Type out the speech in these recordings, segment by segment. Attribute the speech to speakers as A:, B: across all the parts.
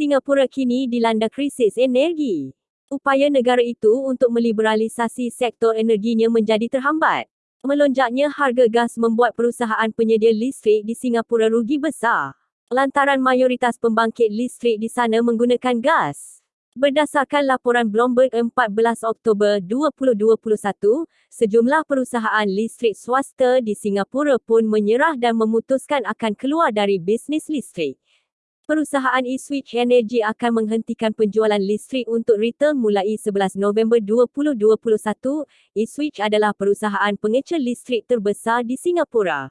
A: Singapura kini dilanda krisis energi. Upaya negara itu untuk meliberalisasi sektor energinya menjadi terhambat. Melonjaknya harga gas membuat perusahaan penyedia listrik di Singapura rugi besar. Lantaran mayoritas pembangkit listrik di sana menggunakan gas. Berdasarkan laporan Bloomberg 14 Oktober 2021, sejumlah perusahaan listrik swasta di Singapura pun menyerah dan memutuskan akan keluar dari bisnis listrik. Perusahaan eSwitch Energy akan menghentikan penjualan listrik untuk retail mulai 11 November 2021. eSwitch adalah perusahaan pengecer listrik terbesar di Singapura.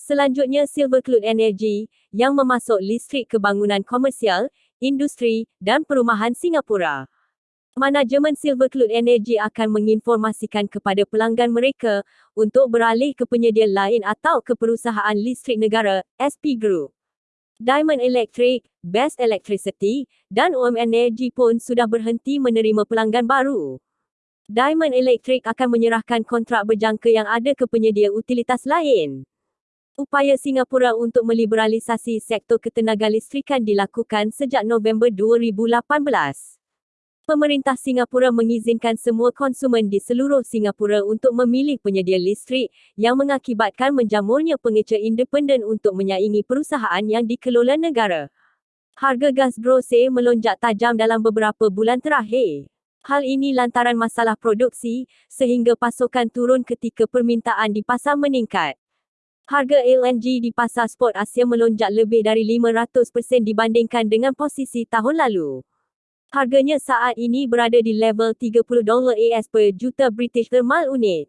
A: Selanjutnya Silvercloud Energy yang memasuk listrik ke bangunan komersial, industri dan perumahan Singapura. Manajemen Silvercloud Energy akan menginformasikan kepada pelanggan mereka untuk beralih ke penyedia lain atau ke perusahaan listrik negara, SP Group. Diamond Electric, Best Electricity, dan OM Energy pun sudah berhenti menerima pelanggan baru. Diamond Electric akan menyerahkan kontrak berjangka yang ada ke penyedia utilitas lain. Upaya Singapura untuk meliberalisasi sektor ketenaga listrikan dilakukan sejak November 2018 pemerintah Singapura mengizinkan semua konsumen di seluruh Singapura untuk memilih penyedia listrik yang mengakibatkan menjamurnya pengecer independen untuk menyaingi perusahaan yang dikelola negara. Harga gas brose melonjak tajam dalam beberapa bulan terakhir. Hal ini lantaran masalah produksi sehingga pasokan turun ketika permintaan di pasar meningkat. Harga LNG di pasar spot Asia melonjak lebih dari 500% dibandingkan dengan posisi tahun lalu. Harganya saat ini berada di level 30 dolar AS per juta British Thermal Unit.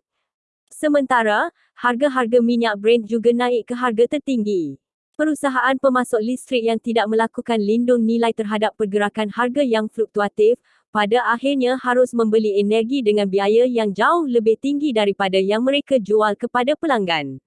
A: Sementara, harga-harga minyak Brent juga naik ke harga tertinggi. Perusahaan pemasok listrik yang tidak melakukan lindung nilai terhadap pergerakan harga yang fluktuatif, pada akhirnya harus membeli energi dengan biaya yang jauh lebih tinggi daripada yang mereka jual kepada pelanggan.